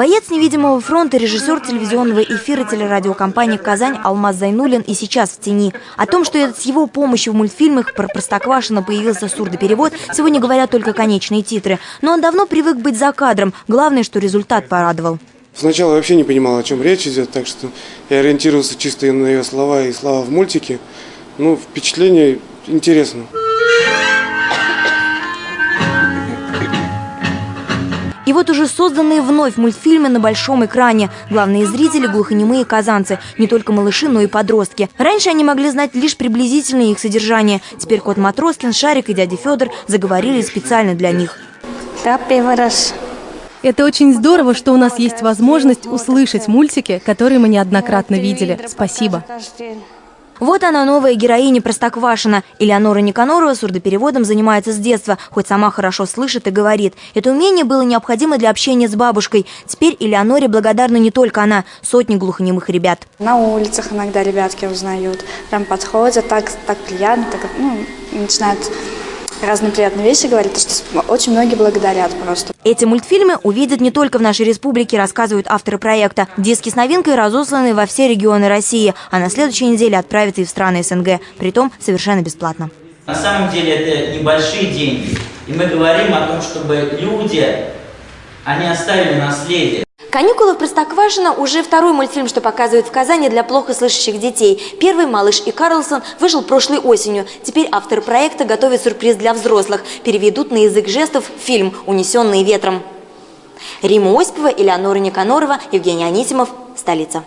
Боец невидимого фронта, режиссер телевизионного эфира телерадиокомпании «Казань» Алмаз Зайнулин и сейчас в тени. О том, что с его помощью в мультфильмах про Простоквашино появился сурдоперевод, сегодня говорят только конечные титры. Но он давно привык быть за кадром. Главное, что результат порадовал. Сначала вообще не понимал, о чем речь идет, так что я ориентировался чисто на ее слова и слова в мультике. Ну, впечатление интересно. И вот уже созданные вновь мультфильмы на большом экране. Главные зрители – глухонемые казанцы. Не только малыши, но и подростки. Раньше они могли знать лишь приблизительное их содержание. Теперь кот Матроскин, Шарик и дядя Федор заговорили специально для них. Да, первый раз. Это очень здорово, что у нас есть возможность услышать мультики, которые мы неоднократно видели. Спасибо. Вот она, новая героиня Простоквашина. Элеонора Никанорова сурдопереводом занимается с детства, хоть сама хорошо слышит и говорит. Это умение было необходимо для общения с бабушкой. Теперь Элеоноре благодарна не только она, сотни глухонемых ребят. На улицах иногда ребятки узнают, прям подходят, так, так приятно, так, ну, начинают разные приятные вещи говорит, что очень многие благодарят просто. Эти мультфильмы увидят не только в нашей республике, рассказывают авторы проекта. Диски с новинкой разосланы во все регионы России, а на следующей неделе отправятся и в страны СНГ, притом совершенно бесплатно. На самом деле это небольшие деньги, и мы говорим о том, чтобы люди, они оставили наследие. «Каникулы в Простоквашино» уже второй мультфильм, что показывают в Казани для плохо слышащих детей. Первый «Малыш и Карлсон» вышел прошлой осенью. Теперь автор проекта готовит сюрприз для взрослых. Переведут на язык жестов фильм «Унесенные ветром». Рима Осипова, Элеонора Никанорова, Евгений Анисимов. Столица.